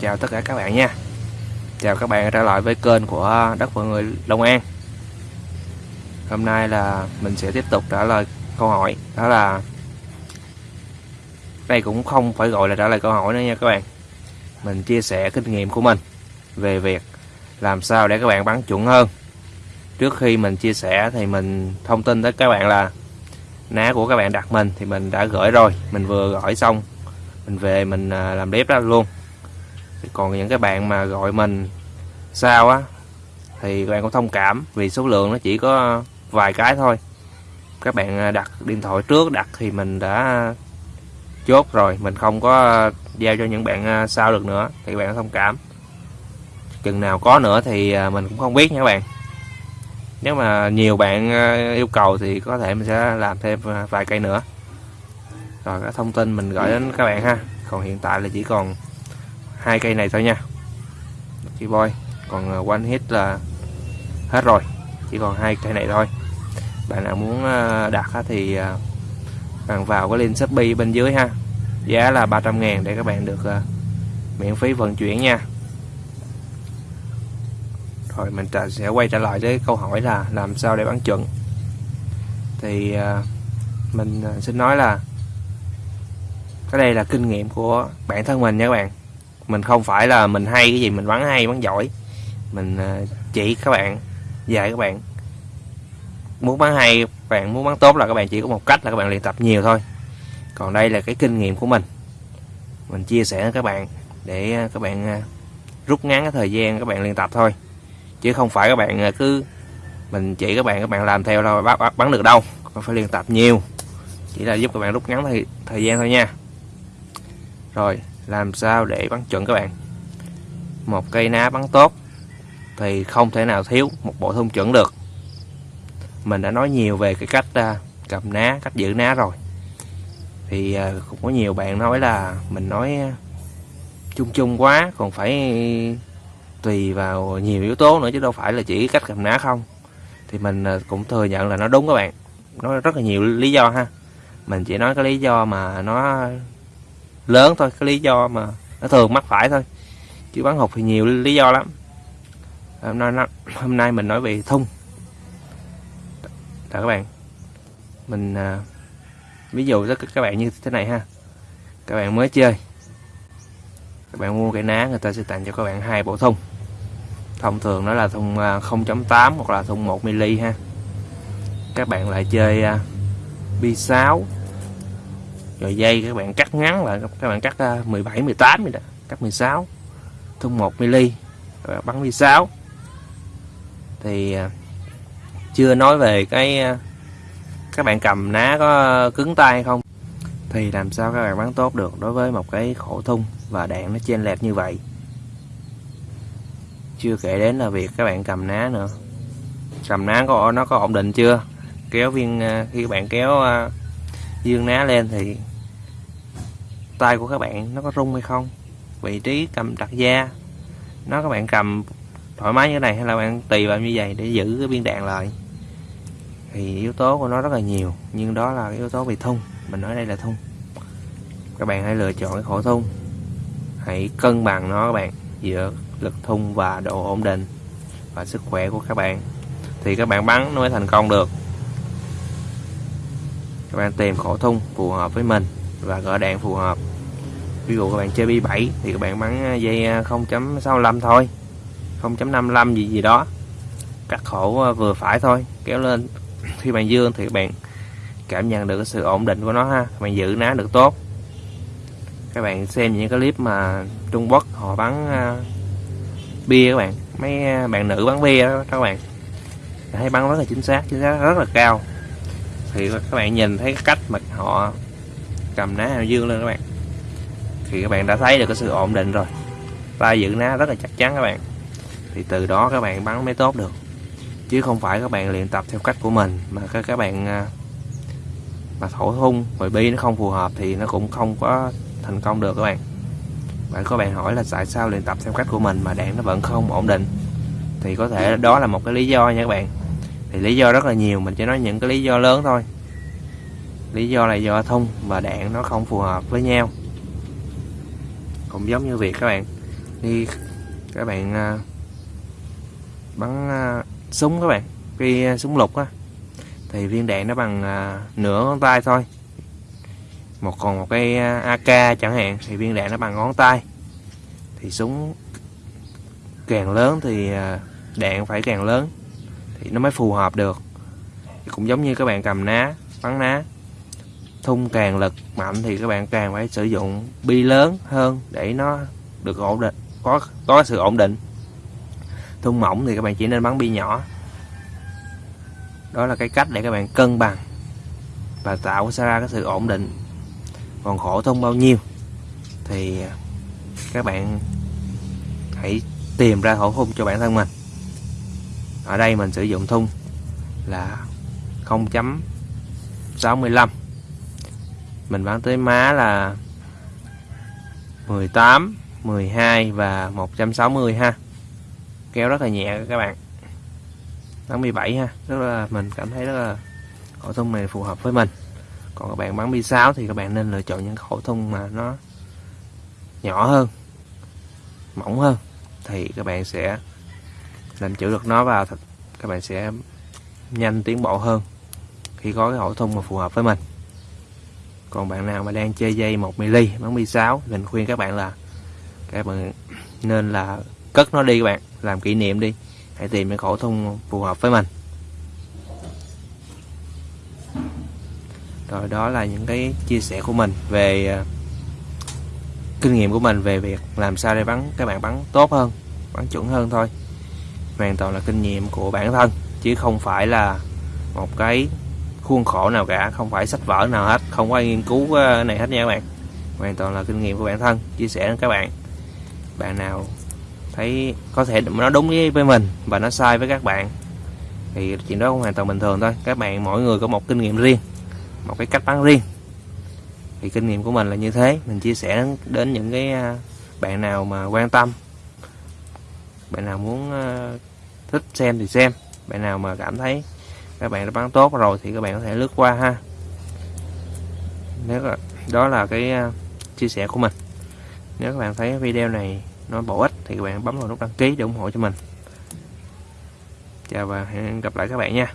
chào tất cả các bạn nha. Chào các bạn trở lại với kênh của đất và người Long An. Hôm nay là mình sẽ tiếp tục trả lời câu hỏi. Đó là, đây cũng không phải gọi là trả lời câu hỏi nữa nha các bạn. Mình chia sẻ kinh nghiệm của mình về việc làm sao để các bạn bắn chuẩn hơn. Trước khi mình chia sẻ thì mình thông tin tới các bạn là ná của các bạn đặt mình thì mình đã gửi rồi. Mình vừa gửi xong, mình về mình à, làm clip đó luôn còn những cái bạn mà gọi mình sao á, thì các bạn cũng thông cảm vì số lượng nó chỉ có vài cái thôi. Các bạn à, đặt điện thoại trước đặt thì mình đã chốt rồi, mình không có giao cho những bạn à, sao sau được nữa, thì các bạn thông cảm. Chừng nào có nữa thì à, mình cũng không biết nha các bạn. Nếu mà nhiều bạn yêu cầu thì có thể mình sẽ làm thêm vài cây nữa. Rồi các thông tin mình gửi đến các bạn ha. Còn hiện tại là chỉ còn hai cây này thôi nha. Chị boy, còn ờ, quanh hết là hết rồi. Chỉ còn hai cây này thôi. Bạn nào muốn ờ, đặt thì ờ, bạn vào cái link shopee bên dưới ha. Giá là 300 ngàn để các bạn được miễn phí vận chuyển nha. Rồi mình sẽ quay trở lại với câu hỏi là làm sao để bán chuẩn. Thì mình xin nói là cái đây là kinh nghiệm của bản thân mình nha các bạn mình không phải là mình hay cái gì mình bắn hay bắn giỏi. Mình ờ, chỉ các bạn dạy các bạn. Muốn bắn hay các bạn muốn bắn tốt là các bạn chỉ có một cách là các bạn luyện tập nhiều thôi. Còn đây là cái kinh nghiệm của mình. Mình chia sẻ với các bạn để ờ, các bạn ờ, rút ngắn cái thời gian các bạn luyện tập thôi. Chứ không phải các bạn cứ mình chỉ các bạn các bạn làm theo đâu bắn, bắn được đâu. Phải luyện tập nhiều. Chỉ là giúp các bạn rút ngắn thời, thời gian thôi nha. Rồi làm sao để bắn chuẩn các bạn? Một cây ná bắn tốt thì không thể nào thiếu một bộ thông chuẩn được. Mình đã nói nhiều về cái cách à, cầm ná, cách giữ ná rồi. Thì à, cũng có nhiều bạn nói là mình nói à, chung chung quá, còn phải tùy vào nhiều yếu tố nữa chứ đâu phải là chỉ cách cầm ná không. Thì mình cũng thừa nhận là nó đúng các bạn. Nó rất là nhiều lý do ha. Mình chỉ nói cái lý do mà nó lớn thôi cái lý do mà nó thường mắc phải thôi. Chứ bắn hụt thì nhiều lý do lắm. Hôm nay hôm nay mình nói về thun. Đó các bạn. Mình à, ví dụ cho các bạn như thế này ha. Các bạn mới chơi. Các bạn mua cái ná người ta sẽ tặng cho các bạn hai bộ thun. Thông thường nó là thun à, 0.8 hoặc là thun 1 mm ha. Các bạn lại chơi à, bi 6 rồi dây các bạn cắt ngắn lại, các bạn cắt ờ, 17 18 vậy đó, cắt 16 thun 1 mm bắn 16 thì ờ, chưa nói về cái ờ, các bạn cầm ná có cứng tay hay không, thì làm sao các bạn bắn tốt được đối với một cái khổ thun và đạn nó chênh lệch như vậy. Chưa kể đến là việc các bạn cầm ná nữa. Cầm ná có, nó có ổn định chưa? Kéo viên khi các bạn kéo dương ná lên thì tay của các bạn nó có rung hay không? Vị trí cầm đặt da, nó các bạn cầm thoải mái như thế này hay là bạn tùy vào như vậy để giữ cái biên đạn lại? Thì yếu tố của nó rất là nhiều, nhưng đó là yếu tố về thun mình nói đây là thun các bạn hãy lựa chọn cái khổ thun hãy cân bằng nó các bạn, giữa lực thun và độ ổn định và sức khỏe của các bạn. Thì các bạn bắn nó mới thành công được. Các bạn tìm khổ thun phù hợp với mình và gỡ đạn phù hợp ví dụ các bạn chơi bi 7 thì các bạn bắn à, dây à, 0.65 thôi. 0.55 gì gì đó. Cắt khổ à, vừa phải thôi. Kéo lên. Khi bạn dương thì các bạn cảm nhận được sự ổn định của nó ha. Bạn giữ ná được tốt. Các bạn xem những cái clip mà Trung Quốc họ bắn uh, bia các bạn. Mấy bạn nữ bắn bia đó các bạn. Thấy bắn rất là chính xác chính xác rất là cao. Thì các bạn nhìn thấy cái cách mà họ cầm ná dương lên các bạn thì các bạn đã thấy được cái sự ổn định rồi. Tay giữ ná rất là chắc chắn các bạn. Thì từ đó các bạn bắn mới tốt được. Chứ không phải các bạn luyện tập theo cách của mình, mà các các bạn à, mà thổi hung rồi bi nó không phù hợp thì nó cũng không có thành công được các bạn. Bạn có bạn hỏi là tại sao luyện tập theo cách của mình mà đạn nó vẫn không ổn định? Thì có thể đó là một cái lý do nha các bạn. Thì lý do rất là nhiều, mình chỉ nói những cái lý do lớn thôi. Lý do là do thun và đạn nó không phù hợp với nhau cũng giống như việc các bạn. Đi các bạn à, bắn à, súng các bạn cái à, súng lục á. Thì viên đạn nó bằng à, nửa ngón tay thôi. Một còn một cái à, AK chẳng hạn thì viên đạn nó bằng ngón tay. Thì súng càng lớn thì à, đạn phải càng lớn thì nó mới phù hợp được. Cũng giống như các bạn cầm ná bắn ná thun càng lực mạnh thì các bạn càng phải sử dụng bi lớn hơn để nó được ổn định, có có sự ổn định. Thun mỏng thì các bạn chỉ nên bắn bi nhỏ. Đó là cái cách để các bạn cân bằng và tạo ra cái sự ổn định. Còn khổ thun bao nhiêu thì các bạn hãy tìm ra khổ thun cho bản thân mình. Ở đây mình sử dụng thun là 0.65 mình bán tới má là 18 12 và 160 ha. Kéo rất là nhẹ các bạn. 87 ha. Rất là, mình cảm thấy rất là khẩu thun này phù hợp với mình. Còn các bạn bán bi 6 thì các bạn nên lựa chọn những khẩu thun mà nó nhỏ hơn, mỏng hơn. Thì các bạn sẽ làm chữ được nó vào các bạn sẽ nhanh tiến bộ hơn khi có cái khẩu thun mà phù hợp với mình còn bạn nào mà đang chơi dây 1mm bắn bi 6 mình khuyên các bạn là các bạn nên là cất nó đi các bạn, làm kỷ niệm đi, hãy tìm cái khẩu thun phù hợp với mình. Rồi đó là những cái chia sẻ của mình về à, kinh nghiệm của mình về việc làm sao để bắn, các bạn bắn tốt hơn, bắn chuẩn hơn thôi. Hoàn toàn là kinh nghiệm của bản thân, chứ không phải là một cái khuôn khổ nào cả không phải sách vở nào hết không có ai nghiên cứu ờ, này hết nha các bạn. Hoàn toàn là kinh nghiệm của bản thân chia sẻ với các bạn. Bạn nào thấy có thể nó đúng với, với mình và nó sai với các bạn thì chuyện đó cũng hoàn toàn bình thường thôi. Các bạn mỗi người có một kinh nghiệm riêng một cái cách bán riêng. Thì kinh nghiệm của mình là như thế. Mình chia sẻ đến những cái ờ, bạn nào mà quan tâm bạn nào muốn ờ, thích xem thì xem bạn nào mà cảm thấy các bạn đã bán tốt rồi thì các bạn có thể lướt qua ha. Nếu là, đó là cái à, chia sẻ của mình. Nếu các bạn thấy video này nó bổ ích thì các bạn bấm vào nút đăng ký để ủng hộ cho mình. Chào và hẹn gặp lại các bạn nha.